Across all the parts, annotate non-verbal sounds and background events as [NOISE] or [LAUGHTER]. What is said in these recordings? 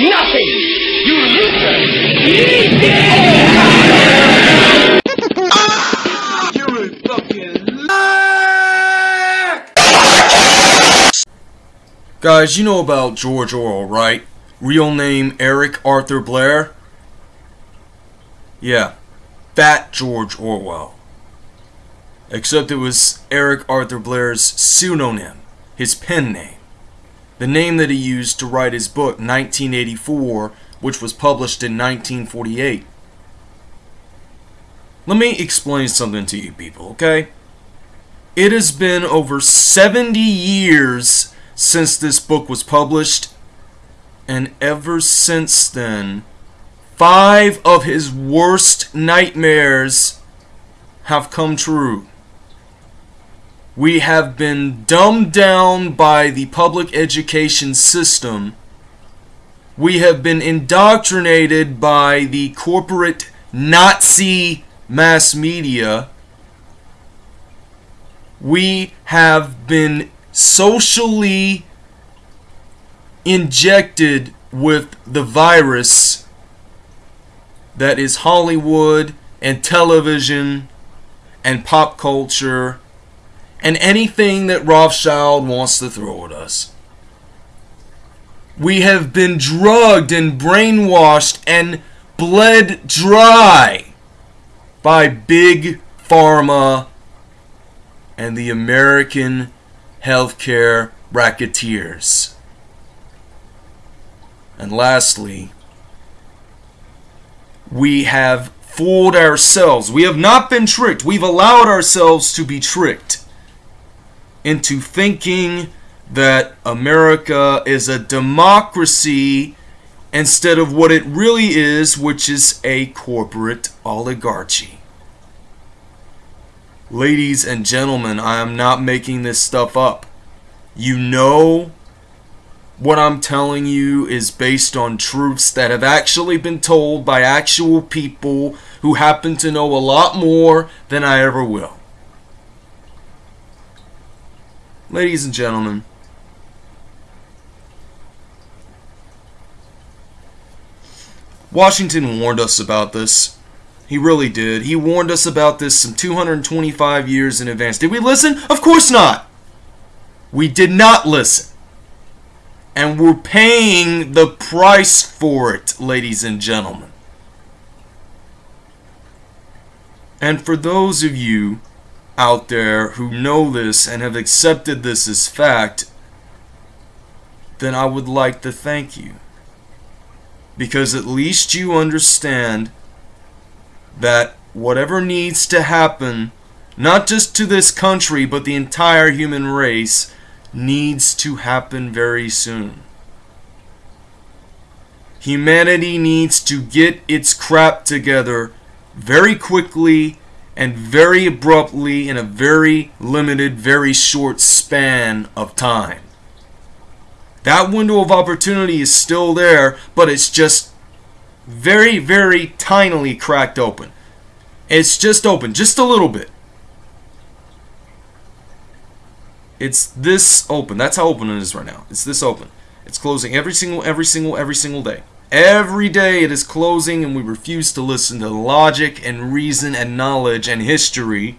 Nothing! You loser! You're a fucking Guys, you know about George Orwell, right? Real name Eric Arthur Blair? Yeah, that George Orwell. Except it was Eric Arthur Blair's pseudonym, his pen name. The name that he used to write his book 1984, which was published in 1948. Let me explain something to you people, okay? It has been over 70 years since this book was published, and ever since then, five of his worst nightmares have come true. We have been dumbed down by the public education system. We have been indoctrinated by the corporate Nazi mass media. We have been socially injected with the virus that is Hollywood and television and pop culture and anything that Rothschild wants to throw at us. We have been drugged and brainwashed and bled dry by big pharma and the American healthcare racketeers. And lastly, we have fooled ourselves. We have not been tricked. We've allowed ourselves to be tricked into thinking that America is a democracy instead of what it really is, which is a corporate oligarchy. Ladies and gentlemen, I am not making this stuff up. You know what I'm telling you is based on truths that have actually been told by actual people who happen to know a lot more than I ever will. Ladies and gentlemen, Washington warned us about this. He really did. He warned us about this some 225 years in advance. Did we listen? Of course not. We did not listen. And we're paying the price for it, ladies and gentlemen. And for those of you out there who know this and have accepted this as fact, then I would like to thank you. Because at least you understand that whatever needs to happen, not just to this country, but the entire human race, needs to happen very soon. Humanity needs to get its crap together very quickly and very abruptly in a very limited, very short span of time. That window of opportunity is still there, but it's just very, very tinily cracked open. It's just open, just a little bit. It's this open. That's how open it is right now. It's this open. It's closing every single, every single, every single day. Every day it is closing and we refuse to listen to logic and reason and knowledge and history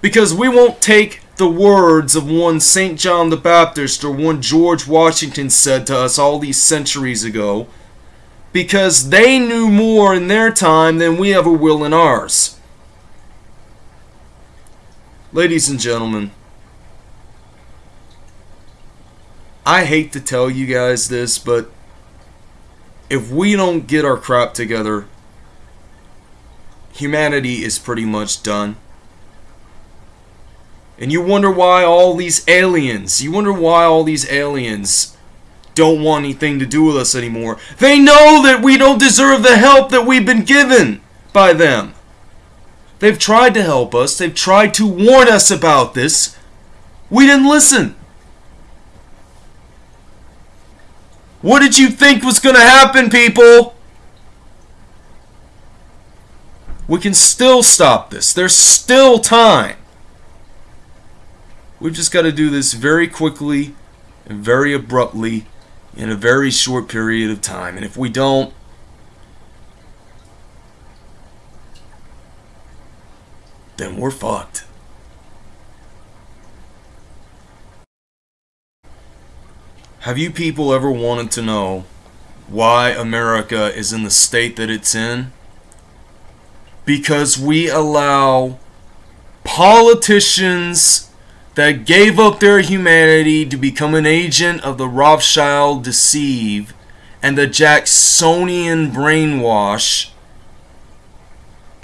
because we won't take the words of one St. John the Baptist or one George Washington said to us all these centuries ago because they knew more in their time than we ever will in ours. Ladies and gentlemen, I hate to tell you guys this, but if we don't get our crap together, humanity is pretty much done. And you wonder why all these aliens, you wonder why all these aliens don't want anything to do with us anymore. They know that we don't deserve the help that we've been given by them. They've tried to help us, they've tried to warn us about this. We didn't listen. What did you think was going to happen, people? We can still stop this. There's still time. We've just got to do this very quickly and very abruptly in a very short period of time. And if we don't, then we're fucked. Have you people ever wanted to know why America is in the state that it's in? Because we allow politicians that gave up their humanity to become an agent of the Rothschild deceive and the Jacksonian brainwash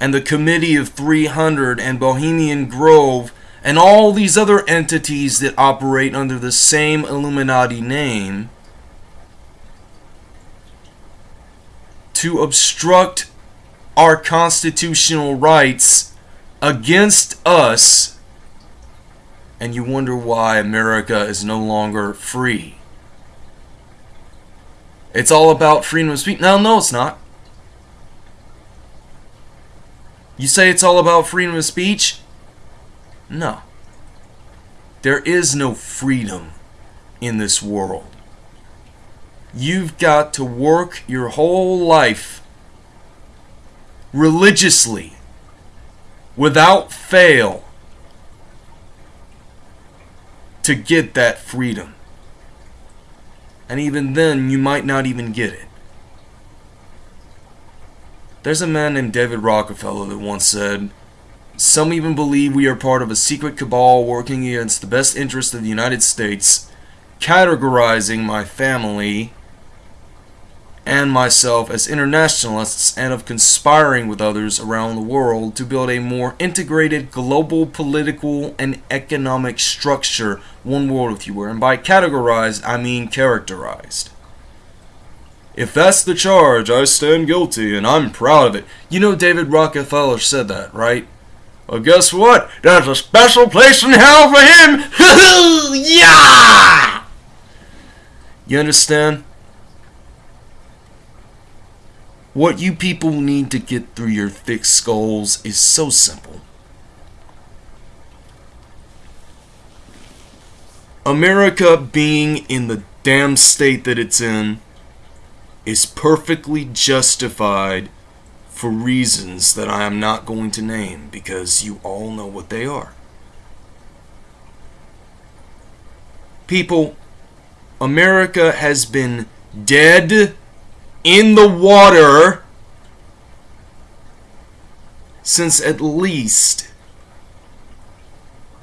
and the Committee of 300 and Bohemian Grove and all these other entities that operate under the same Illuminati name to obstruct our constitutional rights against us and you wonder why America is no longer free. It's all about freedom of speech. No, no, it's not. You say it's all about freedom of speech? No. There is no freedom in this world. You've got to work your whole life religiously, without fail, to get that freedom. And even then, you might not even get it. There's a man named David Rockefeller that once said, Some even believe we are part of a secret cabal working against the best interest of the United States, categorizing my family and myself as internationalists and of conspiring with others around the world to build a more integrated global political and economic structure, one world if you were. And by categorized, I mean characterized. If that's the charge, I stand guilty, and I'm proud of it. You know David Rockefeller said that, right? Well, guess what? There's a special place in hell for him! [LAUGHS] yeah! You understand? What you people need to get through your thick skulls is so simple. America being in the damn state that it's in is perfectly justified for reasons that I am not going to name because you all know what they are. People, America has been dead in the water since at least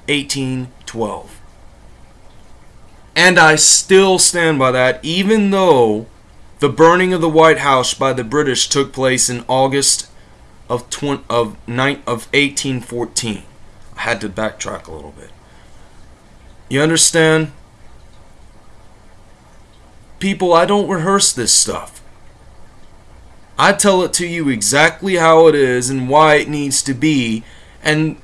1812. And I still stand by that, even though the burning of the White House by the British took place in August of 20, of, of 1814. I had to backtrack a little bit. You understand? People, I don't rehearse this stuff. I tell it to you exactly how it is and why it needs to be. And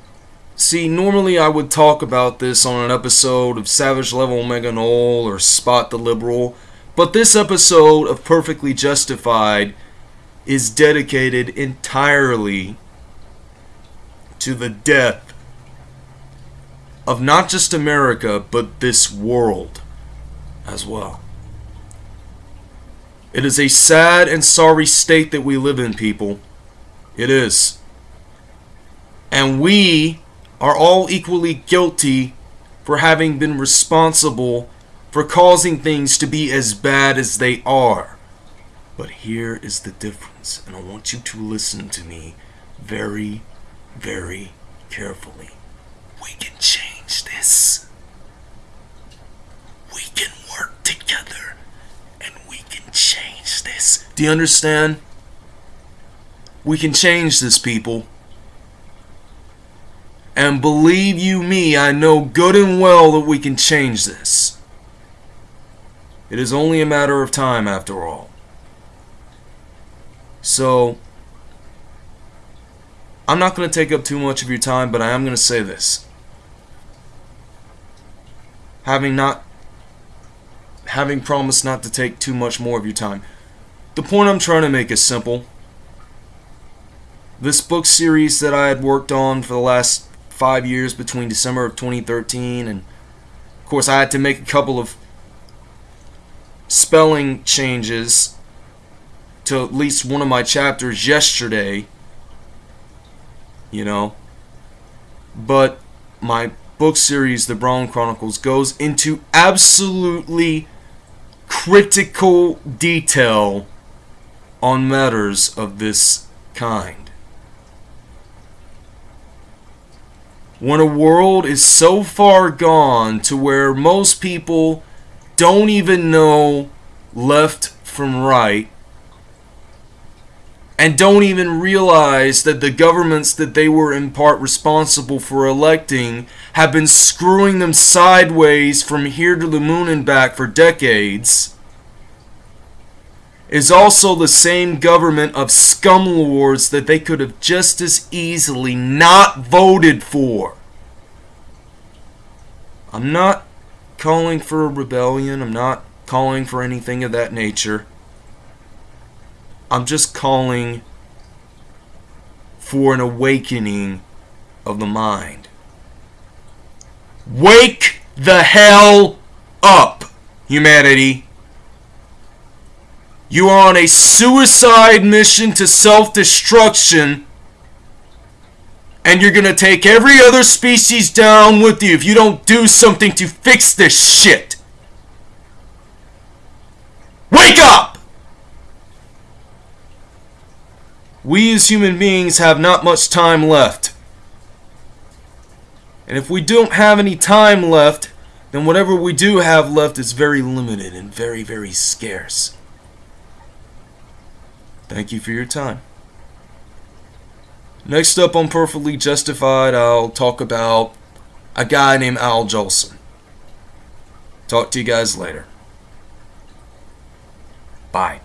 see, normally I would talk about this on an episode of Savage Level Omega Null or Spot the Liberal. But this episode of Perfectly Justified is dedicated entirely to the death of not just America, but this world as well. It is a sad and sorry state that we live in, people. It is. And we are all equally guilty for having been responsible for causing things to be as bad as they are. But here is the difference, and I want you to listen to me very, very carefully. We can change this. We can work together, and we can change this. Do you understand? We can change this, people. And believe you me, I know good and well that we can change this. It is only a matter of time, after all. So, I'm not going to take up too much of your time, but I am going to say this. Having not having promised not to take too much more of your time. The point I'm trying to make is simple. This book series that I had worked on for the last five years between December of 2013 and of course I had to make a couple of spelling changes to at least one of my chapters yesterday. You know. But my book series, The Brown Chronicles, goes into absolutely critical detail on matters of this kind. When a world is so far gone to where most people don't even know left from right, and don't even realize that the governments that they were in part responsible for electing have been screwing them sideways from here to the moon and back for decades is also the same government of scumlords that they could have just as easily not voted for. I'm not calling for a rebellion. I'm not calling for anything of that nature. I'm just calling for an awakening of the mind. Wake the hell up, humanity. You are on a suicide mission to self destruction, and you're gonna take every other species down with you if you don't do something to fix this shit. Wake up! We as human beings have not much time left. And if we don't have any time left, then whatever we do have left is very limited and very, very scarce. Thank you for your time. Next up on Perfectly Justified, I'll talk about a guy named Al Jolson. Talk to you guys later. Bye.